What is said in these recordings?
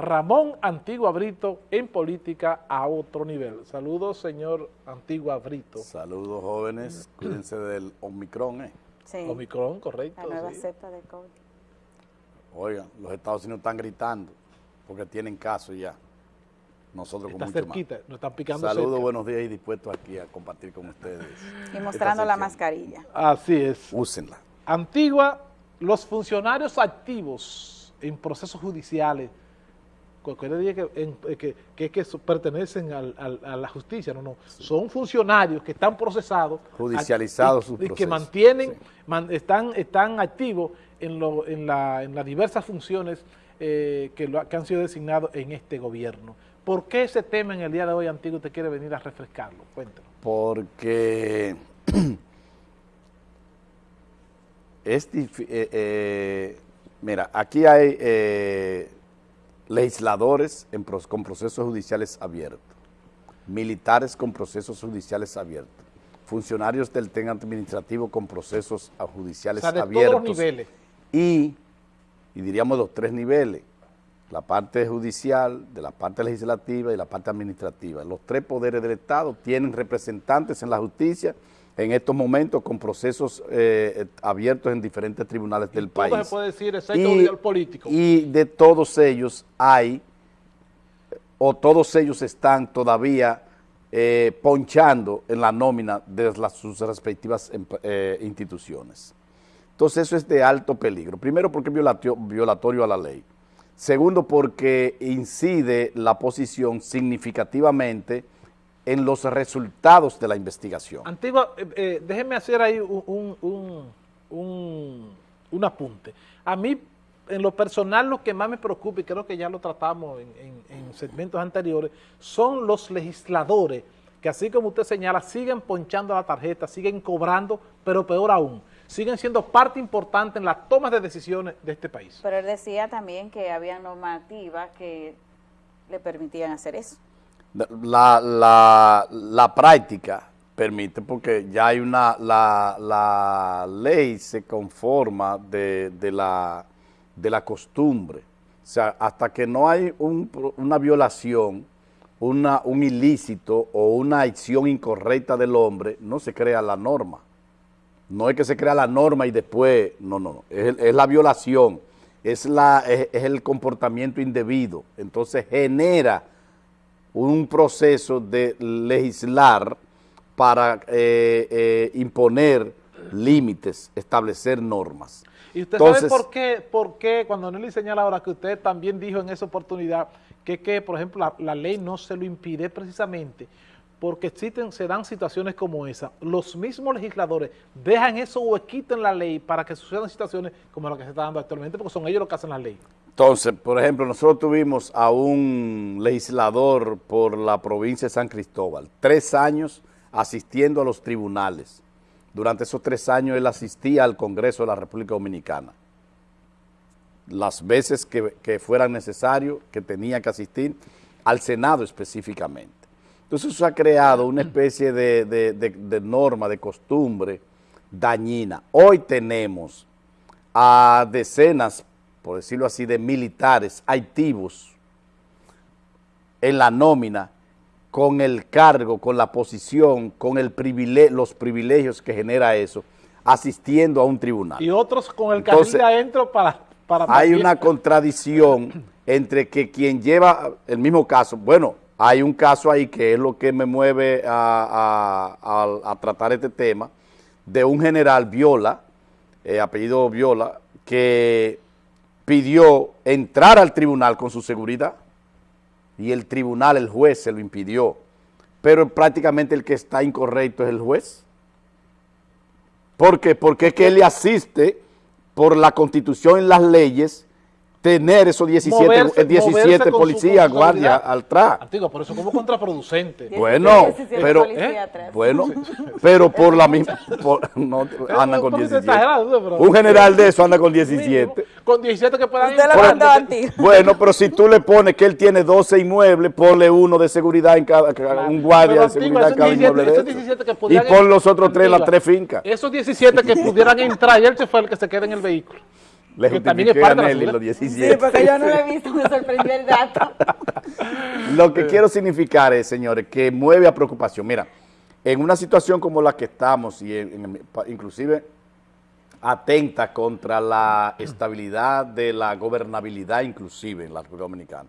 Ramón Antigua Brito en política a otro nivel. Saludos, señor Antigua Brito. Saludos, jóvenes. Cuídense del Omicron, ¿eh? Sí. Omicron, correcto. La nueva cepa de COVID. Oigan, los Estados Unidos están gritando porque tienen caso ya. Nosotros Está con mucho cerquita, más. nos están picando Saludos, cerca. buenos días y dispuestos aquí a compartir con ustedes. Y mostrando la mascarilla. Así es. Úsenla. Antigua, los funcionarios activos en procesos judiciales, cualquiera que, en- eh, que, que, que pertenecen al- al- a la justicia, no, no, son funcionarios que están procesados, Judicializados y- y, que mantienen, sí. man- están, están activos en, lo- en, la- en las diversas funciones eh, que, lo- que han sido designados en este gobierno. ¿Por qué ese tema en el día de hoy, Antiguo, usted quiere venir a refrescarlo? Cuéntanos. Porque es difí- eh, eh, mira, aquí hay legisladores en con procesos judiciales abiertos, militares con procesos judiciales abiertos, funcionarios del TEN administrativo con procesos O judiciales sea, de todos abiertos los niveles. y, y diríamos los tres niveles, la parte judicial, de la parte legislativa y la parte administrativa. Los tres poderes del Estado tienen representantes en la justicia en estos momentos con procesos eh, abiertos en diferentes tribunales del Todo país. se puede decir, excepto el político. y de todos ellos hay, o todos ellos están todavía eh, ponchando en la nómina de las, sus respectivas em- eh, instituciones. Entonces eso es de alto peligro. Primero porque es violatio- violatorio a la ley. Segundo porque incide la posición significativamente en los resultados de la investigación. Antigua, eh, eh, déjeme hacer ahí un, un, un- un- un apunte. A mí, en lo personal, lo que más me preocupa, y creo que ya lo tratamos en, en- en segmentos anteriores, son los legisladores que así como usted señala, siguen ponchando la tarjeta, siguen cobrando, pero peor aún, siguen siendo parte importante en las tomas de decisiones de este país. Pero él decía también que había normativas que le permitían hacer eso. La, la, la práctica permite, porque ya hay una, la, la ley se conforma de, de la, de la costumbre. O sea, hasta que no hay un una violación, una, un ilícito o una acción incorrecta del hombre, no se crea la norma. No es que se crea la norma y después, no, no, no, es, la violación, es, la, es el comportamiento indebido. Entonces genera un proceso de legislar para eh, eh, imponer límites, establecer normas. Y usted Entonces- sabe por qué, por qué, cuando Nelly señala ahora que usted también dijo en esa oportunidad que, que por ejemplo, la, la ley no se lo impide precisamente porque existen, se dan situaciones como esa. Los mismos legisladores dejan eso huequito en la ley para que sucedan situaciones como la que se está dando actualmente, porque son ellos los que hacen la ley. Entonces, por ejemplo, nosotros tuvimos a un legislador por la provincia de San Cristóbal, tres años asistiendo a los tribunales. Durante esos tres años él asistía al Congreso de la República Dominicana. Las veces que, fueran necesario, que tenía que asistir, al Senado específicamente. Entonces eso ha creado una especie de norma, de costumbre dañina. Hoy tenemos a decenas, por decirlo así, de militares activos en la nómina con el cargo, con la posición, con el privile- los privilegios que genera eso, asistiendo a un tribunal. Y otros con el carril Entonces, de adentro para... para Hay una contradicción entre que quien lleva el mismo caso, bueno, hay un caso ahí que es lo que me mueve a, a- a- a tratar este tema, de un general Viola, eh, apellido Viola, que pidió entrar al tribunal con su seguridad y el tribunal, el juez, se lo impidió. Pero prácticamente el que está incorrecto es el juez. ¿Por qué? Porque es que él le asiste por la constitución y las leyes tener esos 17, Moverse- eh, 17 moverse con su- policías, guardia seguridad. atrás. Antigua, por eso como contraproducente. Bueno, 17 pero- policías ¿eh? atrás. Bueno, pero por la misma... por- no, anda un con poquito 17. exagerado, pero- Un general de eso anda con 17. Con 17 que puedan Usted lo entrar. mandó a ti. Bueno, pero si tú le pones que él tiene 12 inmuebles, ponle uno de seguridad en cada, un guardia Pero, de seguridad en cada 17 inmueble de esos esos. 17 que Y pon los otros tres en las tres fincas. Esos 17 que pudieran entrar y él se fue el que se queda en el vehículo. Le Que también es parte de los Sí, 17. porque yo no lo he visto, me sorprendió el dato. Lo que quiero significar es, señores, que mueve a preocupación. Mira, en una situación como la que estamos, y en- en- pa- inclusive atenta contra la estabilidad de la gobernabilidad inclusive en la República Dominicana.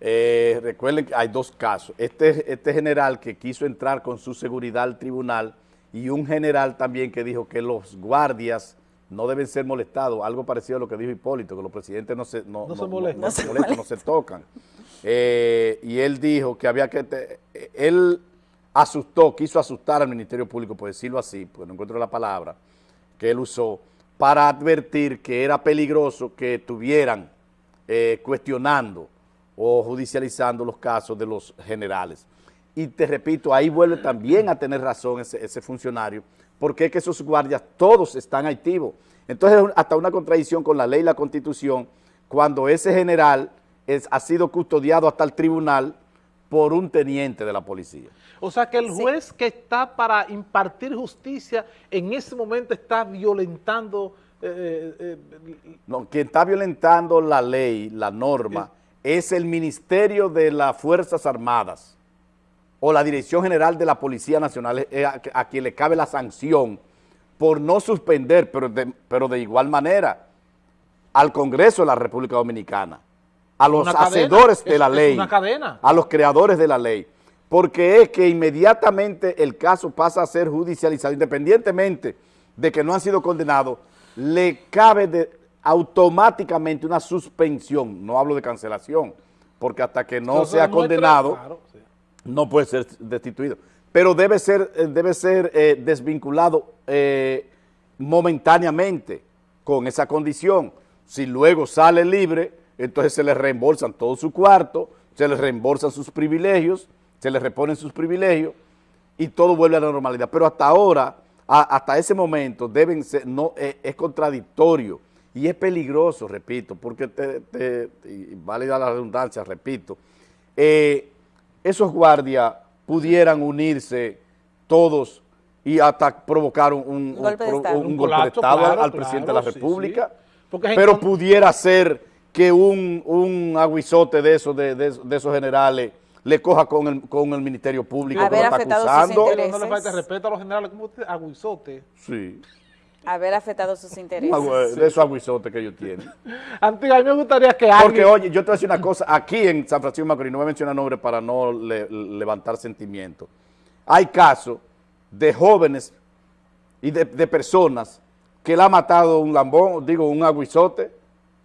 Eh, recuerden que hay dos casos. Este, este general que quiso entrar con su seguridad al tribunal y un general también que dijo que los guardias no deben ser molestados, algo parecido a lo que dijo Hipólito, que los presidentes no se, no, No se molestan. no se molestan, no se tocan. Eh, y él dijo que había que, te- él asustó, quiso asustar al Ministerio Público, por decirlo así, porque no encuentro la palabra, que él usó, para advertir que era peligroso que estuvieran eh, cuestionando o judicializando los casos de los generales. Y te repito, ahí vuelve también a tener razón ese, ese funcionario, porque es que esos guardias todos están activos. Entonces, es hasta una contradicción con la ley y la constitución, cuando ese general es, ha sido custodiado hasta el tribunal por un teniente de la policía. O sea que el Sí. juez que está para impartir justicia en ese momento está violentando eh, eh, eh, No, quien está violentando la ley, la norma, es el Ministerio de las Fuerzas Armadas o la Dirección General de la Policía Nacional, eh, a, a quien le cabe la sanción por no suspender, pero de, pero de igual manera, al Congreso de la República Dominicana, a los cadena, hacedores de es- la ley, una cadena. a los creadores de la ley, porque es que inmediatamente el caso pasa a ser judicializado, independientemente de que no han sido condenados, le cabe de- automáticamente una suspensión, no hablo de cancelación, porque hasta que no Entonces, sea condenado, claro, sí. No puede ser destituido. Pero debe ser, eh, debe ser eh, desvinculado eh, momentáneamente con esa condición. Si luego sale libre, entonces se le reembolsan todo su cuarto, se le reembolsan sus privilegios, se le reponen sus privilegios y todo vuelve a la normalidad. Pero hasta ahora, hasta ese momento, deben ser, no, es contradictorio y es peligroso, repito, porque te, te- vale la redundancia, repito, esos guardias pudieran unirse todos y hasta provocar un, un- Un golpe de Estado. un Un golpe de colapso, Estado claro, al presidente de la República, sí. Pero pudiera ser que un, un aguizote de esos, de, de- de esos generales le coja con el, con el Ministerio Público que lo está acusando. no le falta respeto a los generales, como usted, aguizote. Sí, Haber afectado sus intereses. de esos aguizotes que ellos tienen. Antes, a mí me gustaría que Porque, alguien... oye, yo te voy a decir una cosa, aquí en San Francisco de Macorís, no voy a mencionar nombres para no le- levantar sentimientos, hay casos de jóvenes y de, de personas que le ha matado un lambón, digo, un aguizote,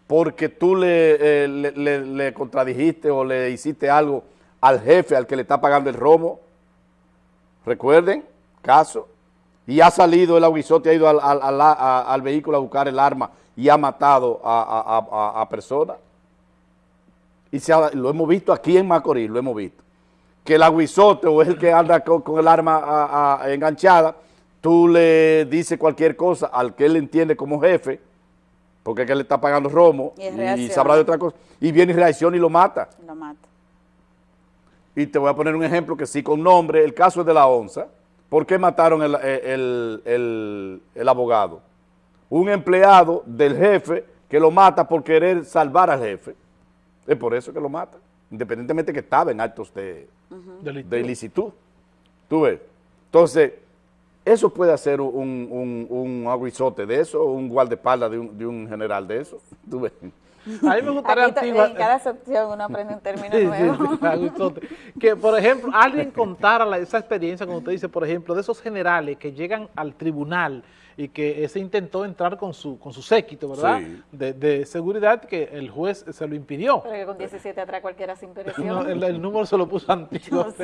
porque tú le, eh, le- le- le contradijiste o le hiciste algo al jefe, al que le está pagando el romo. Recuerden, caso. Y ha salido el aguizote, ha ido al, al- al- vehículo a buscar el arma y ha matado a, a- a- personas. Y se ha- lo hemos visto aquí en Macorís, lo hemos visto. Que el aguizote o el que anda con, con el arma enganchada, tú le dices cualquier cosa al que él entiende como jefe, porque es que le está pagando romo Y y, sabrá de otra cosa, y viene y reacciona y lo mata. Lo mata. Y te voy a poner un ejemplo que sí con nombre, el caso es de la onza. ¿Por qué mataron el, el- el- el abogado? Un empleado del jefe que lo mata por querer salvar al jefe. Es por eso que lo mata, independientemente que estaba en actos de, de ilicitud. ¿Tú ves? Entonces, eso puede hacer un, un, un aguizote de eso, un guardaespaldas de un, de un general de eso. ¿Tú ves? A mí me gustaría Antigua- en cada sección uno aprende un término Sí, nuevo. sí, sí, aguizote. Que, por ejemplo, alguien contara la- esa experiencia, como usted dice, por ejemplo, de esos generales que llegan al tribunal y que ese intentó entrar con su con su séquito, ¿verdad? Sí. De, de seguridad que el juez se lo impidió. Pero que con 17 atrás cualquiera sin presión. No, el, el número se lo puso antiguo.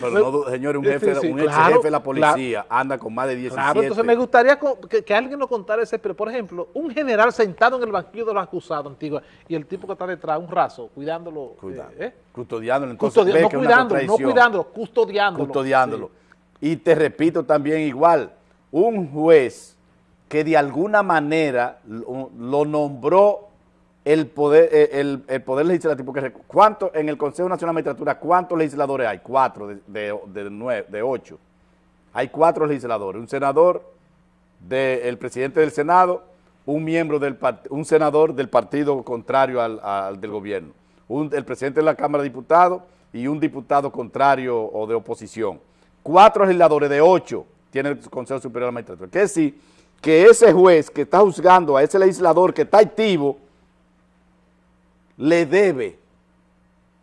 Pero no, du- señor, un, Sí, jefe, sí, un ex jefe de la policía anda con más de 17. Claro, entonces me gustaría que, que alguien nos contara ese, pero por ejemplo, un general sentado en el banquillo de los acusados, Antigua, y el tipo que está detrás, un raso, cuidándolo. Cuidado. eh, ¿eh? Custodiándolo, entonces Custodia- ve no que cuidándolo, no cuidándolo, custodiándolo. custodiándolo. Y te repito también igual, un juez que de alguna manera lo, lo nombró el poder, eh, el, el poder legislativo, que recu- ¿cuánto, en el Consejo Nacional de Magistratura, ¿cuántos legisladores hay? Cuatro de, de, nueve, de ocho. Hay cuatro legisladores, un senador, de- el presidente del Senado, un miembro del un senador del partido contrario al, al del gobierno, un- el presidente de la Cámara de Diputados y un diputado contrario o de oposición. Cuatro legisladores de ocho tiene el Consejo Superior de la Magistratura. Quiere decir que ese juez que está juzgando a ese legislador que está activo, le debe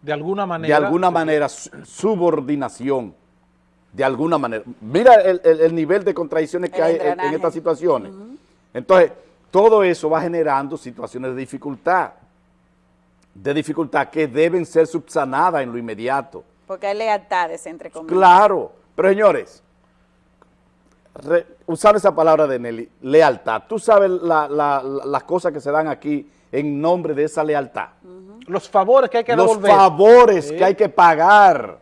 De alguna de manera. alguna manera su- subordinación, de alguna manera. Mira el, el- el nivel de contradicciones que El hay en- estas situaciones. Entonces, todo eso va generando situaciones de dificultad, de dificultad que deben ser subsanadas en lo inmediato. Porque hay lealtades entre comillas. Claro, pero señores, re- usar esa palabra de Nelly, lealtad. Tú sabes la- la- la- las cosas que se dan aquí en nombre de esa lealtad. Los favores que hay que Los devolver. favores Sí. que hay que pagar,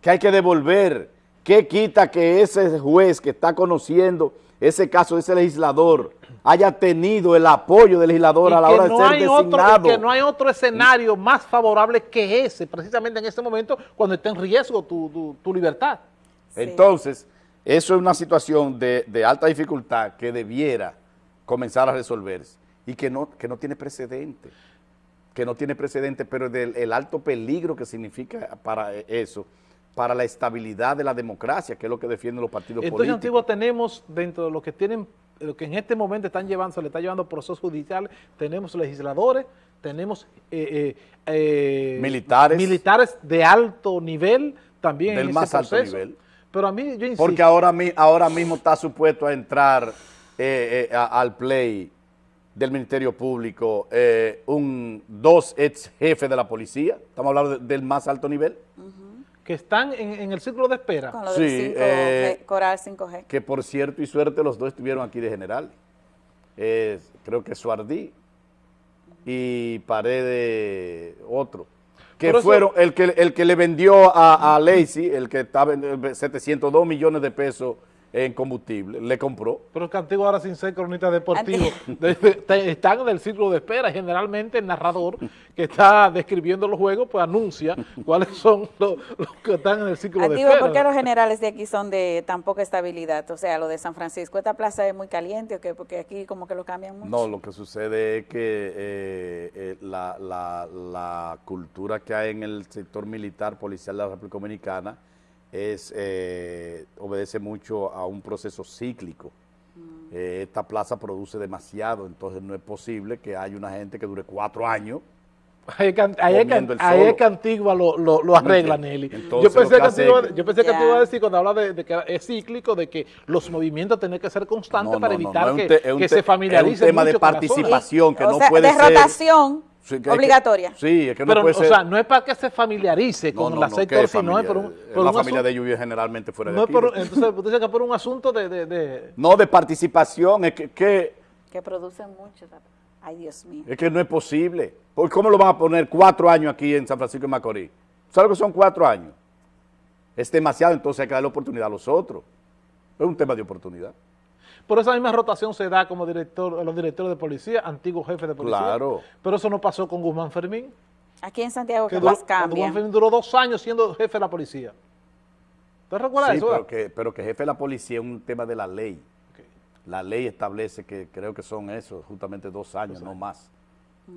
que hay que devolver. ¿Qué quita que ese juez que está conociendo ese caso de ese legislador haya tenido el apoyo del legislador Y a la hora de no ser hay otro, y designado? que no hay otro escenario más favorable que ese, precisamente en este momento, cuando está en riesgo tu, tu- tu libertad. Sí. Entonces, eso es una situación de, de alta dificultad que debiera comenzar a resolverse y que no, que no tiene precedente, que no tiene precedente, pero del el alto peligro que significa para eso, para la estabilidad de la democracia, que es lo que defienden los partidos Entonces, políticos. Antiguo, tenemos dentro de lo que tienen, lo que en este momento están llevando, se le está llevando procesos judiciales, tenemos legisladores, tenemos eh, eh, eh, Militares. militares de alto nivel también Del en más ese alto nivel. Pero a mí, yo insisto, Porque ahora, ahora mismo está supuesto a entrar eh, eh, a- al play del Ministerio Público eh, un, dos ex jefes de la policía, estamos hablando de- del más alto nivel, que están en, en el círculo de espera. Con lo del Sí, 5G, eh, Coral 5G. que por cierto y suerte los dos estuvieron aquí de general. Es, creo que Suardí y Paredes otro. Que eso- fueron el que, el que le vendió a, a Lacey, el que estaba en 702 millones de pesos en combustible, le compró. Pero que Antiguo ahora sin ser cronista deportivo, de- de- de- están en el círculo de espera. Generalmente el narrador que está describiendo los juegos, pues anuncia cuáles son los, los que están en el círculo de Antiguo, espera. ¿por qué los generales de aquí son de tan poca estabilidad? O sea, lo de San Francisco, ¿esta plaza es muy caliente o qué? Porque aquí como que lo cambian mucho. No, lo que sucede es que eh, eh, la, la- la cultura que hay en el sector militar policial de la República Dominicana es, eh, obedece mucho a un proceso cíclico. Eh, esta plaza produce demasiado, entonces no es posible que haya una gente que dure cuatro años. Ahí es que, Antigua lo, lo, lo arregla? Nelly. Entonces, yo pensé, que Antigua, yo pensé que Ya. tú ibas a decir cuando habla de, de que es cíclico, de que los movimientos tienen que ser constantes No, para no, evitar no, que, te- se es un familiaricen tema de mucho participación. que o no sea, puede de ser- rotación Sí, es que- obligatoria. sí, es que no Pero, puede o ser. sea, no es para que se familiarice No, con no, la no, sector, ¿qué sino es por un, por la un familia asunto- de lluvia generalmente fuera de aquí. por, entonces, usted dice que por un asunto de, de, de- No, de participación, es que, que- Que producen mucho. Ay, Dios mío. es que no es posible. ¿Por ¿Cómo lo van a poner cuatro años aquí en San Francisco de Macorís? ¿Sabes lo que son cuatro años? Es demasiado, entonces hay que darle oportunidad a los otros. Es un tema de oportunidad. Por esa misma rotación se da como director, los directores de policía, antiguos jefes de policía. Claro. Pero eso no pasó con Guzmán Fermín, Aquí en Santiago que más cuando Guzmán. Fermín duró dos años siendo jefe de la policía. ¿Usted recuerda Sí, eso? pero que, pero que jefe de la policía es un tema de la ley. La ley establece que creo que son eso, justamente dos años, no más.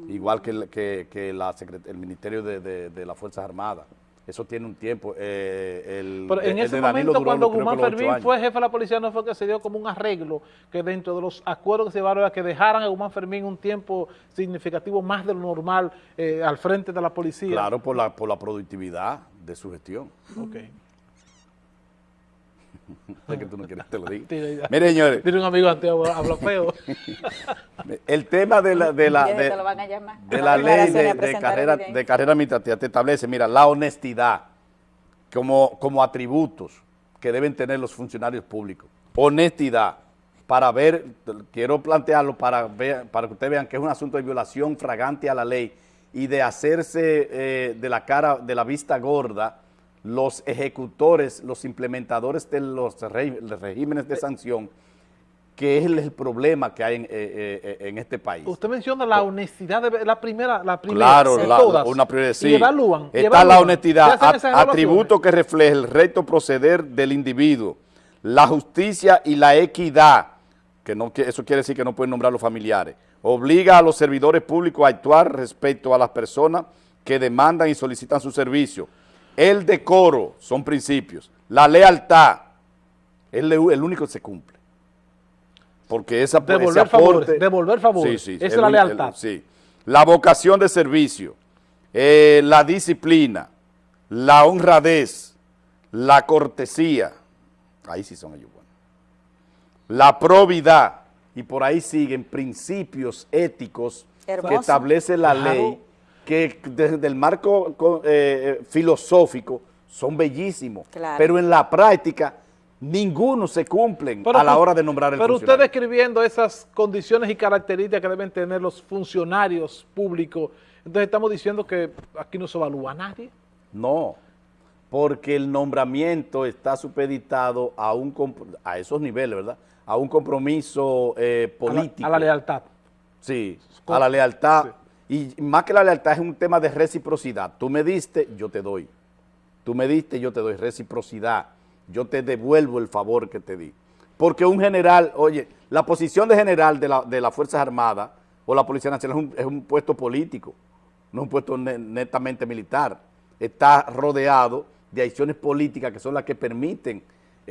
Igual que, el- que, que la secret- el Ministerio de, de- de las Fuerzas Armadas. Eso tiene un tiempo. eh, el, Pero en el ese momento, cuando Guzmán Fermín fue jefe de la policía, no fue que se dio como un arreglo, que dentro de los acuerdos que se llevaron era que dejaran a Guzmán Fermín un tiempo significativo más de lo normal eh, al frente de la policía. Claro, por la, por la productividad de su gestión. Ok. Es que tú no quieres que te lo diga. Tira ya. Mire, señores, Tiene un amigo antiguo, habla feo. el tema de la, de la, de, la ley de, carrera, de carrera administrativa te establece, mira, la honestidad como, como atributos que deben tener los funcionarios públicos. Honestidad, para ver, quiero plantearlo para, ver, para que ustedes vean que es un asunto de violación fragante a la ley y de hacerse eh, de la cara, de la vista gorda, los ejecutores, los implementadores de los regímenes de sanción, que es el, el problema que hay en, eh, eh, en este país. Usted menciona la honestidad, de la primera, la primera Claro, de la- todas. una prioridad, sí. Y evalúan. y Está evalúan. la honestidad, a- atributo que refleja el recto proceder del individuo, la justicia y la equidad, que no, eso quiere decir que no pueden nombrar los familiares. Obliga a los servidores públicos a actuar respecto a las personas que demandan y solicitan su servicio. El decoro son principios. La lealtad es el, único que se cumple. Porque esa devolver ese favores, devolver favores. Sí, esa es la lealtad. sí. La vocación de servicio, eh, la disciplina, la honradez, la cortesía. Ahí sí son ellos buenos. La probidad. Y por ahí siguen principios éticos que establece la ley que desde el marco eh, filosófico son bellísimos, pero en la práctica ninguno se cumplen a la hora de nombrar el Pero usted describiendo esas condiciones y características que deben tener los funcionarios públicos, entonces estamos diciendo que aquí no se evalúa a nadie. No, porque el nombramiento está supeditado a, un, a esos niveles, ¿verdad? A un compromiso eh, político. A la, lealtad. Sí, a la lealtad y más que la lealtad es un tema de reciprocidad. Tú me diste, yo te doy. Tú me diste, yo te doy reciprocidad. Yo te devuelvo el favor que te di. Porque un general, oye, la posición de general de, la, de las Fuerzas Armadas o la Policía Nacional es un, puesto político, no un puesto netamente militar. Está rodeado de acciones políticas que son las que permiten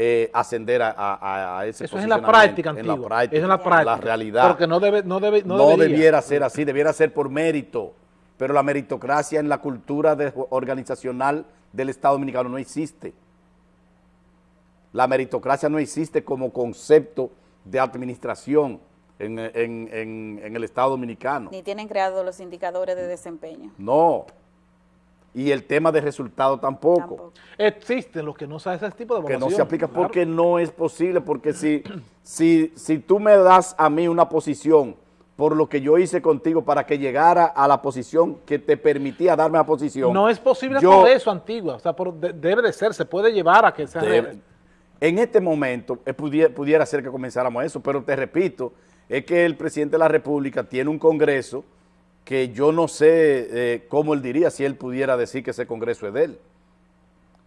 eh, ascender a, a, a ese Eso es en la práctica, en la práctica, es en la práctica. La realidad. Porque no, debe, no, debe, no, debiera ser así, debiera ser por mérito. Pero la meritocracia en la cultura organizacional del Estado Dominicano no existe. La meritocracia no existe como concepto de administración en, en, en, en el Estado Dominicano. Ni tienen creados los indicadores de desempeño. No, y el tema de resultado tampoco. Existen los que no saben ese tipo de evaluación. Que no se aplica porque no es posible, porque si, si, si tú me das a mí una posición por lo que yo hice contigo para que llegara a la posición que te permitía darme la posición. No es posible por eso, Antigua, o sea, debe de ser, se puede llevar a que sea... en este momento eh, pudiera, pudiera ser que comenzáramos eso, pero te repito, es que el presidente de la República tiene un congreso que yo no sé eh, cómo él diría si él pudiera decir que ese Congreso es de él.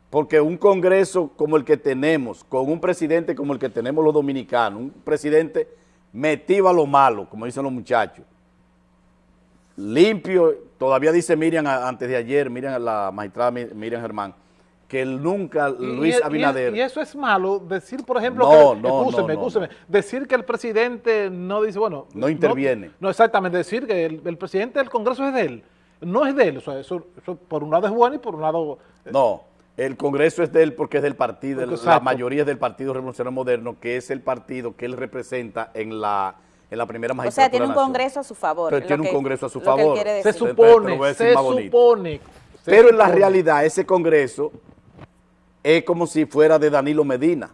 Porque un Congreso como el que tenemos, con un presidente como el que tenemos los dominicanos, un presidente metido a lo malo, como dicen los muchachos, limpio, todavía dice Miriam antes de ayer, Miriam, la magistrada Miriam Germán, que nunca Luis Abinader... Y, eso es malo, decir, por ejemplo, que, no, decir que el presidente no dice, bueno... No interviene. No, exactamente, decir que el, presidente del Congreso es de él, no es de él, o sea, eso, por un lado es bueno y por un lado... Eh, no, el Congreso es de él porque es del partido, la mayoría es del Partido Revolucionario Moderno, que es el partido que él representa en la en la primera magistratura. O sea, tiene un Congreso a su favor. Pero tiene un Congreso a su favor. Se supone, se supone. Pero en la realidad ese Congreso es como si fuera de Danilo Medina.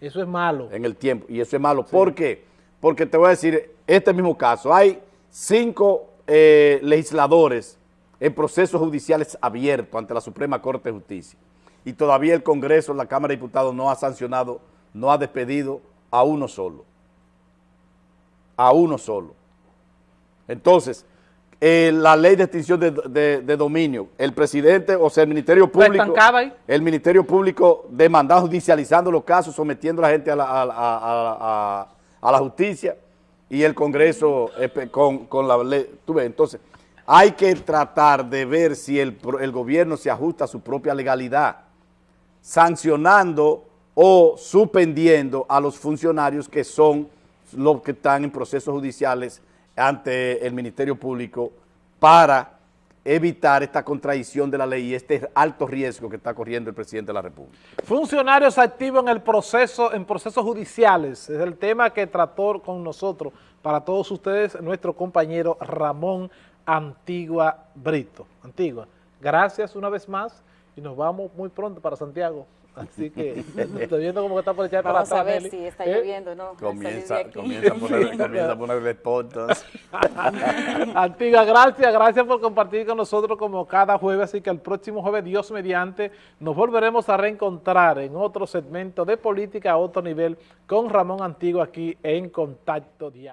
Eso es malo. En el tiempo, y eso es malo. ¿Por qué? Porque te voy a decir, este mismo caso, hay cinco eh, legisladores en procesos judiciales abiertos ante la Suprema Corte de Justicia y todavía el Congreso, la Cámara de Diputados no ha sancionado, no ha despedido a uno solo. A uno solo. Entonces, eh, la ley de extinción de, dominio, el presidente, o sea, el Ministerio Público, el Ministerio Público demandado judicializando los casos, sometiendo a la gente a la, a, la justicia y el Congreso eh, con, con, la ley. Tú ves, entonces, hay que tratar de ver si el, el gobierno se ajusta a su propia legalidad, sancionando o suspendiendo a los funcionarios que son los que están en procesos judiciales ante el Ministerio Público para evitar esta contradicción de la ley y este alto riesgo que está corriendo el presidente de la República. Funcionarios activos en el proceso, en procesos judiciales, es el tema que trató con nosotros, para todos ustedes, nuestro compañero Ramón Antigua Brito. Antigua, gracias una vez más y nos vamos muy pronto para Santiago. Así que estoy viendo como que está por echar para Vamos a ver si está ¿Eh? lloviendo, ¿no? Comienza, comienza, a poner, comienza a ponerle fotos. Antigua, gracias, gracias por compartir con nosotros como cada jueves, así que el próximo jueves, Dios mediante, nos volveremos a reencontrar en otro segmento de política a otro nivel con Ramón Antigua aquí en Contacto Diario.